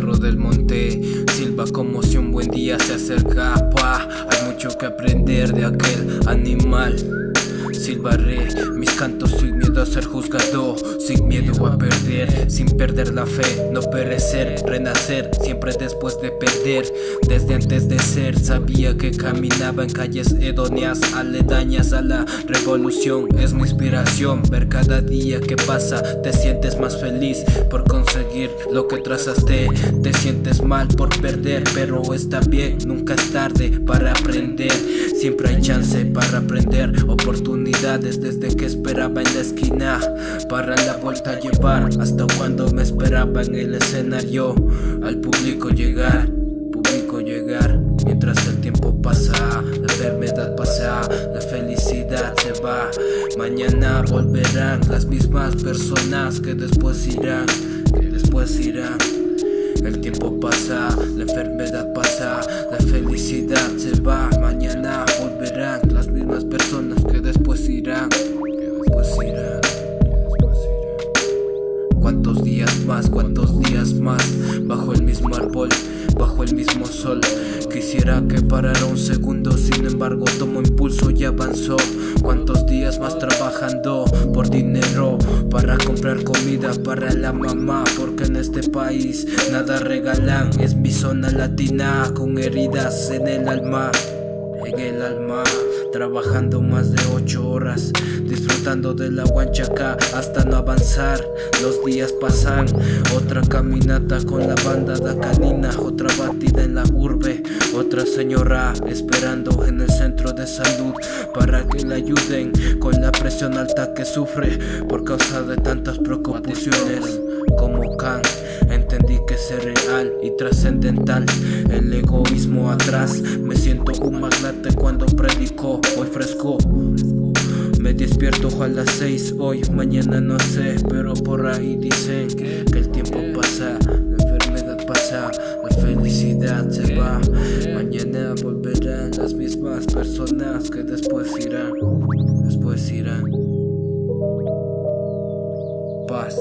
del monte Silba como si un buen día se acercaba Hay mucho que aprender de aquel animal Silbaré mis cantos sin miedo a ser juzgado Sin miedo a perder, sin perder la fe No perecer, renacer, siempre después de perder. Desde antes de ser sabía que caminaba en calles hedonias Aledañas a la revolución Es mi inspiración, ver cada día que pasa Te sientes más feliz por conseguir lo que trazaste Te sientes mal por perder, pero está bien Nunca es tarde para aprender Siempre hay chance para aprender oportunidades desde que esperaba en la esquina Para la vuelta a llevar hasta cuando me esperaba en el escenario. Al público llegar, público llegar Mientras el tiempo pasa, la enfermedad pasa, la felicidad se va. Mañana volverán las mismas personas que después irán, que después irán. El tiempo pasa, la enfermedad pasa, la felicidad se va. Mañana ¿Cuántos días más, cuántos días más Bajo el mismo árbol, bajo el mismo sol. Quisiera que parara un segundo, sin embargo tomo impulso y avanzó Cuántos días más trabajando por dinero Para comprar comida para la mamá Porque en este país nada regalan. Es mi zona latina con heridas en el alma En el alma Trabajando más de 8 horas Disfrutando de la guanchaca hasta no avanzar. Los días pasan Otra caminata con la banda de canina Otra batida en la urbe Otra señora esperando en el centro de salud Para que le ayuden con la presión alta que sufre Por causa de tantas preocupaciones como Khan Es real y trascendental El egoísmo atrás Me siento un magnate cuando predico Hoy fresco me despierto a las seis hoy, mañana no sé, pero por ahí dicen que el tiempo pasa, la enfermedad pasa, la felicidad se va. Mañana volverán las mismas personas que después irán, después irán. Paz.